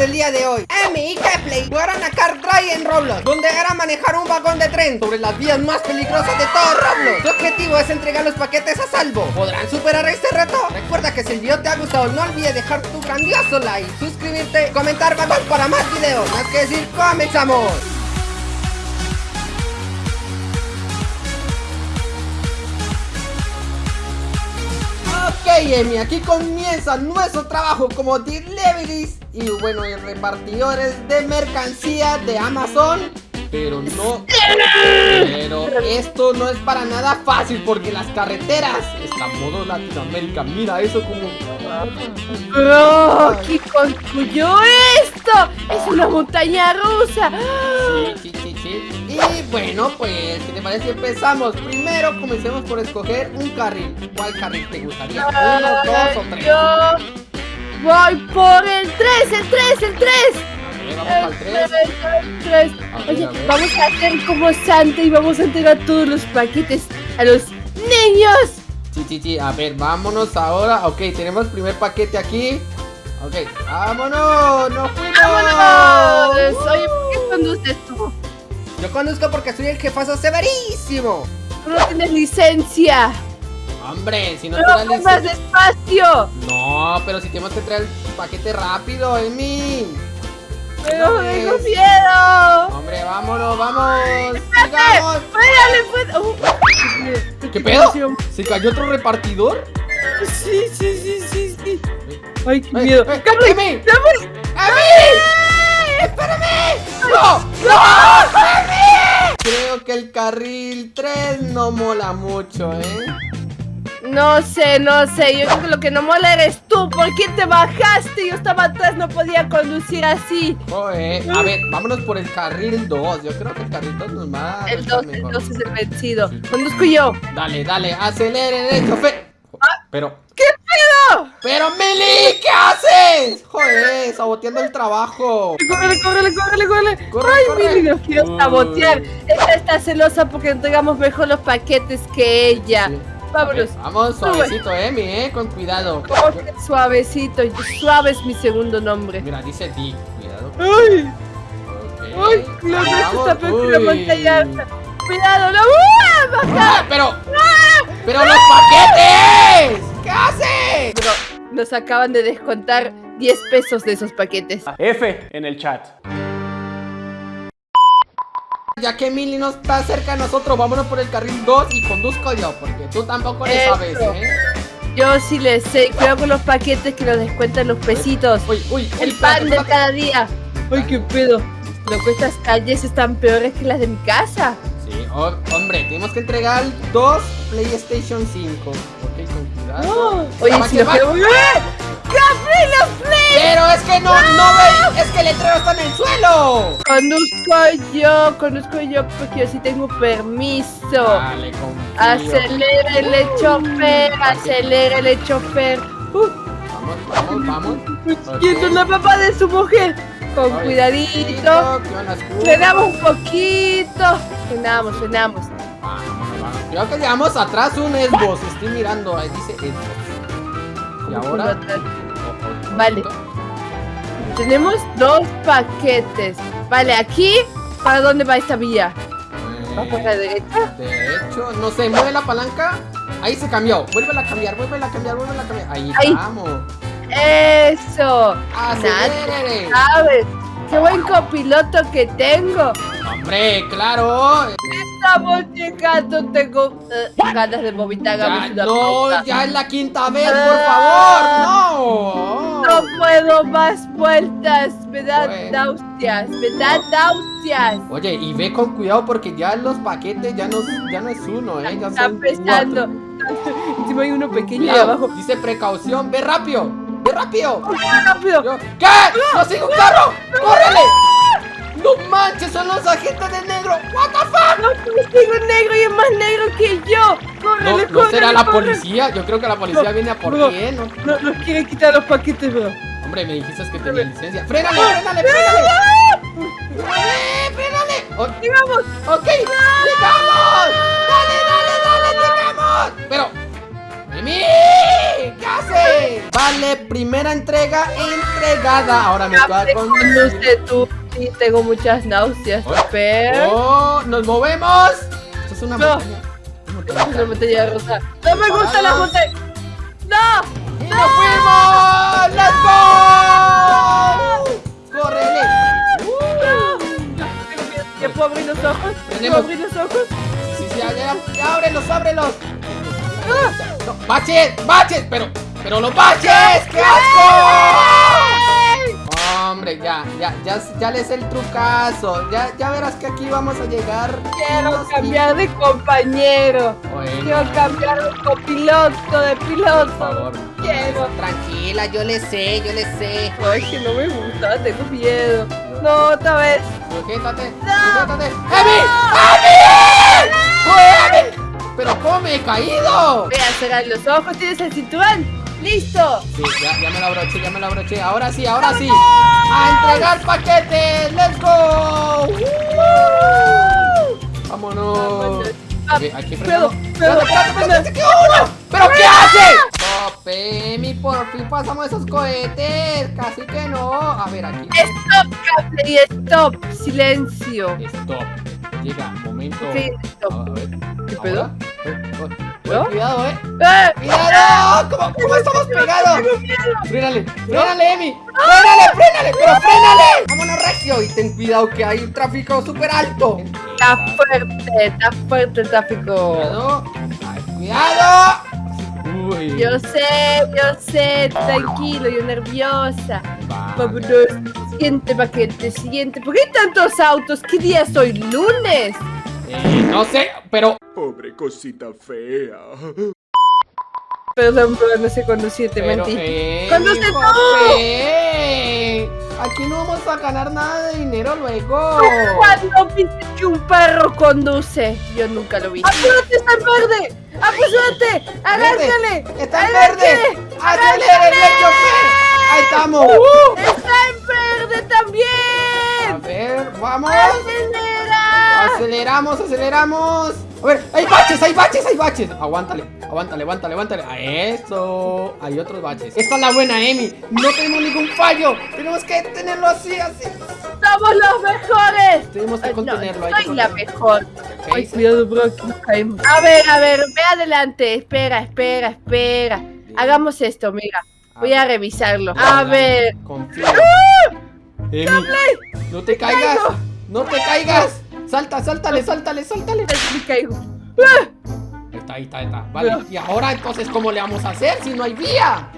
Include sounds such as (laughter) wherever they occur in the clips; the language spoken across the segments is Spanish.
del día de hoy. Emi y Kepley jugaron a Car Drive en Roblox Donde era manejar un vagón de tren sobre las vías más peligrosas de todo Roblox. Su objetivo es entregar los paquetes a salvo. ¿Podrán superar este reto? Recuerda que si el video te ha gustado no olvides dejar tu grandioso like Suscribirte, comentar vagón para más videos. Más que decir, comenzamos Ok, Emi, aquí comienza nuestro trabajo como deliveries y bueno, repartidores de mercancía de Amazon. Pero no, pero esto no es para nada fácil porque las carreteras están modo Latinoamérica. Mira eso como... Bro, ¿quién construyó esto? Es una montaña rusa. Sí, sí, sí, sí. Y bueno, pues, ¿qué te parece? Empezamos. Primero comencemos por escoger un carril. ¿Cuál carril te gustaría? ¿Uno, dos o tres? Yo voy por el 3, el 3, el 3. vamos. El 3. Oye, vamos a hacer como Santa y vamos a entregar todos los paquetes a los niños. Sí, sí, sí, a ver, vámonos ahora Ok, tenemos primer paquete aquí Ok, vámonos, nos fuimos ¡Vámonos! Oye, ¿por qué conduces tú? Yo conduzco porque soy el jefazo severísimo Tú no tienes licencia. Hombre, si no te da lo más despacio. No, pero si tenemos que traer el paquete rápido, Emi Pero No tengo miedo. ¿Qué pedo? ¿Se cayó otro repartidor? Sí, sí, sí, sí, sí. Ay, qué miedo. Emi. ¡Carlos! ¡Emi! ¡Espérame! ¡No! ¡No! Creo que el carril 3 no mola mucho, ¿eh? No sé, no sé. Yo creo que lo que no mola eres tú. ¿Por qué te bajaste? Yo estaba atrás, no podía conducir así. Joder, a ver, vámonos por el carril 2. Yo creo que el carril 2 nos va a El estar 2, el mejor. 2 es el vencido. Conduzco yo. Dale, dale, aceleren el chofer. Pero, ¿Qué pedo? pero Mili, ¿qué haces? Joder, saboteando el trabajo. Córrele, córrele, córrele, córrele. Corre, Ay, corre. Mili, nos quiero sabotear. Esta está celosa porque entregamos mejor los paquetes que ella. Sí. Vámonos. Vamos suavecito, Emi, eh, con cuidado. Suavecito. Suave es mi segundo nombre. Mira, dice Dick, cuidado. Ay, verdad vamos. está peor que la Uy. montaña. Cuidado, no. ¡Baja! ¡Ah, pero! ¡Pero los paquetes! ¿Qué haces? Pero nos acaban de descontar 10 pesos de esos paquetes. F en el chat. Ya que Mili no está cerca de nosotros, vámonos por el carril 2 y conduzco yo, porque tú tampoco le sabes, ¿eh? Yo sí les sé. Cuidado con los paquetes que nos descuentan los pesitos. Uy, uy, uy, El pan de cada día. Ay, qué pedo. Que estas calles están peores que las de mi casa. Sí, oh, hombre, tenemos que entregar dos PlayStation 5. Ok, con cuidado. Oh, oye, si que Pero es que no, no ves, es que el letrero está en el suelo. Conduzco yo, conduzco yo porque yo sí tengo permiso. Dale, confío. Acelérele, chofer, acelérele, chofer. Uh, Vamos, vamos, vamos. Y es la papá de su mujer. Con Suavecito, cuidadito. Frenamos un poquito. Frenamos, frenamos. Vamos, vamos. Creo que llevamos atrás un Xbox. Estoy mirando, ahí dice Xbox. Y ahora. Vale. Tenemos dos paquetes. Vale, aquí. ¿Para dónde va esta vía? ¿Va por la Eh, derecha? de hecho, no sé, mueve la palanca. Ahí se cambió. Vuélvela a cambiar, vuélvela a cambiar, vuélvela a cambiar. Ahí, Ahí. vamos. Eso. Acelere. ¿Sabes? Qué buen copiloto que tengo. Hombre, claro. Estamos llegando. Tengo eh, ganas de vomitar. Ya, no, ya es la quinta vez, por Ah. favor. No No. puedo más vueltas. Me dan Bueno. náuseas. Me dan náuseas. Oye, y ve con cuidado porque ya los paquetes ya no, ya no es uno, ¿eh? Ya Está son pesando. Encima hay uno pequeño abajo. dice precaución, ve rápido, ve rápido. ¡Rápido! Yo- ¿Qué? ¡No sigue un carro! ¡Córrele! ¡No manches! ¡Son los agentes de negro! ¿What the fuck? No, tengo un negro y es más negro que yo. ¡Córrele, ¿no será la córrele! policía? Yo creo que la policía No, viene a por ti, ¿eh? No. No, quiere quitar los paquetes, bro. Hombre, me dijiste que tenía licencia. ¡Frénale, frénale, frénale! ¡Frénale, frénale! Oh, ¡Sigamos! ¡Ok! ¡Llegamos! ¡Dale, dale, dale! ¡Llegamos! Pero... ¡Mimi! ¿Qué haces? Vale, primera entrega entregada. Ahora me toca con... tú. Sí, tengo muchas náuseas. Oh. Espera. ¡Oh! ¡Nos movemos! Esto es una No. montaña. Una montaña. rosa. No me gusta la botella. ¡No! ¡Y nos fuimos! ¡Let's go! ¡Córrele! ¿Ya puedo abrir los ojos? ¿Puedo abrir los ojos? Sí, sí, ya, ya, ya, ábrelos, ábrelos. No, ¡Baches! ¡Baches! Pero, pero los baches. ¡Qué asco! Hombre, ya, ya, ya, ya les el trucazo. Ya, ya verás que aquí vamos a llegar. Quiero cambiar de compañero. Bueno, Quiero cambiar de copiloto, de por piloto. favor. Quiero. Tranquila, yo le sé, yo le sé. Ay, que no me gusta, tengo miedo. No, otra vez. Sujétate, No. sujétate. ¡Emi! ¡Emi! ¡Fue Emi! ¿Pero cómo me he caído? Voy a cerrar los ojos, tienes el cinturón. ¡Listo! Sí, ya, ya me lo abroché, ya me lo abroché. Ahora sí, ahora sí. ¡A entregar paquetes! ¡Let's go! ¡Woo! ¡Vámonos! Aquí se quedó uno. ¿Pero qué hace? Stop, Emi, por fin pasamos esos cohetes. Casi que no. A ver, aquí. Stop, y stop. Silencio. Stop. Llega, momento. Sí, stop. a ver. ¿Qué pedo? Eh, eh, ¿No? Cuidado, eh. ¡Eh! ¡Cuidado! ¿Cómo, cómo estamos pegados? Tengo miedo. ¡Frénale! ¡Frénale, Emi! ¡Frénale, frénale! ¡Pero frénale! ¡Vámonos, Regio! Y ten cuidado que hay un tráfico súper alto. Está fuerte, está fuerte el tráfico. Cuidado. Ay, ¡Cuidado! Uy. Yo sé, yo sé, tranquilo, yo nerviosa. Vale. Vámonos. Siguiente paquete, siguiente. ¿Por qué hay tantos autos? ¿Qué día es hoy? ¿Lunes? Eh, no sé, pero... Pobre cosita fea. Perdón, pero no sé conducir, te pero mentí. eh, ¡Conduce tú! eh, Aquí no vamos a ganar nada de dinero luego. ¿Cuándo viste que un perro conduce? Yo nunca lo vi. ¡Apúrate, está en verde! ¡Apúrate! ¡Agárcale! ¡Está en verde! ¡Acelere, el chofer! ¡Ahí estamos! ¡Uh! ¡Está en verde A también! ver, vamos. Aceleramos, aceleramos. A ver, hay baches, hay baches, hay baches. Aguántale, aguántale, aguántale, aguántale. A eso. Hay otros baches. Esta es la buena, Emi. No tenemos ningún fallo. Tenemos que tenerlo así, así. ¡Somos los mejores! Tenemos que contenerlo. No, que soy la mejor. Ok, Ay, sí. cuidado, bro, aquí nos caemos. A ver, a ver, ve adelante. Espera, espera, espera. Hagamos esto, mira. Voy a revisarlo. A ver. Confía. Emi, no te caigas. No te caigas. Salta, sáltale, sáltale, sáltale. Me caigo. ¡Ah! Ahí está, ahí está, ahí está. Vale, y ahora entonces, ¿cómo le vamos a hacer si no hay vía?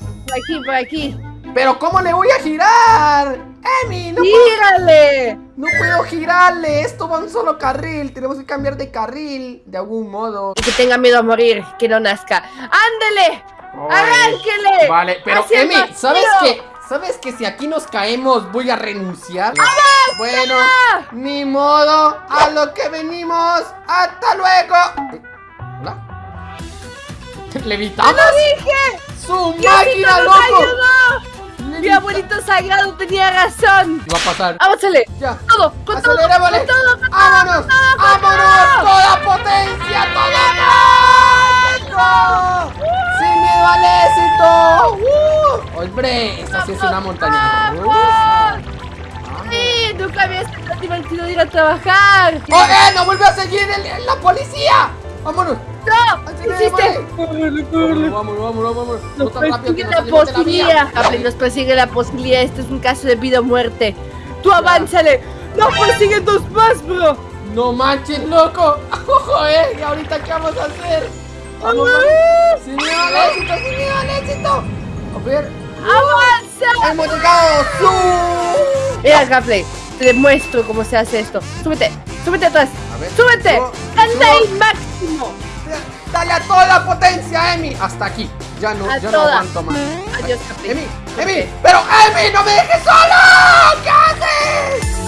Por aquí, por aquí. Pero ¿cómo le voy a girar? Emi, no puedo, ¡Tírale! no puedo girarle. Esto va a un solo carril. Tenemos que cambiar de carril de algún modo. Que tenga miedo a morir, que no nazca. ¡Ándele! ¡Arránquele! Vale, pero Emi, ¿sabes qué? ¿Sabes que si aquí nos caemos voy a renunciar? Bueno, ni modo, a lo que venimos. ¡Hasta luego! ¿Hola? (laughs) ¿Levitamos? dije! ¡Su ¡Diosito máquina, nos loco! ayudó! Mi abuelito sagrado tenía razón. ¿Qué va a pasar? ¡Ábásele! Ya. Todo, con todo, con todo, con todo, ¡Vámonos! con todo, con ¡Vámonos! todo. ¡Toda potencia! ¡Toda más! ¡Sin miedo al éxito! ¡Hombre! Esta sí es una montaña rusa. Sí, nunca había sido tan divertido ir a trabajar. ¡Oh, eh! ¡Nos vuelve a seguir el- la policía! ¡Vámonos! ¡No! ¿Qué hiciste? Vámonos, vámonos, vámonos, vámonos. No Nos tan rápido que persigue la. Cable, nos persigue la posibilidad. Este es un caso de vida o muerte. Tú avánzale. ¡No persiguen dos más, bro! No manches, loco. (laughs) Ojo, eh. ¿Y ahorita qué vamos a hacer? Vamos, vamos. Sin miedo al éxito, sin miedo al éxito. A ver. ¡Avanza! Hemos llegado. ¡Su! Mira, Gameplay, te demuestro cómo se hace esto. Súbete, súbete atrás. A ver. ¡Súbete! Subo, ¡Anda subo. ahí máximo! Dale a toda la potencia, Emi. Hasta aquí. Ya no, A ya no aguanto más. Adiós. Emi, Emi. Pero Emi, no me dejes solo. ¿Qué haces?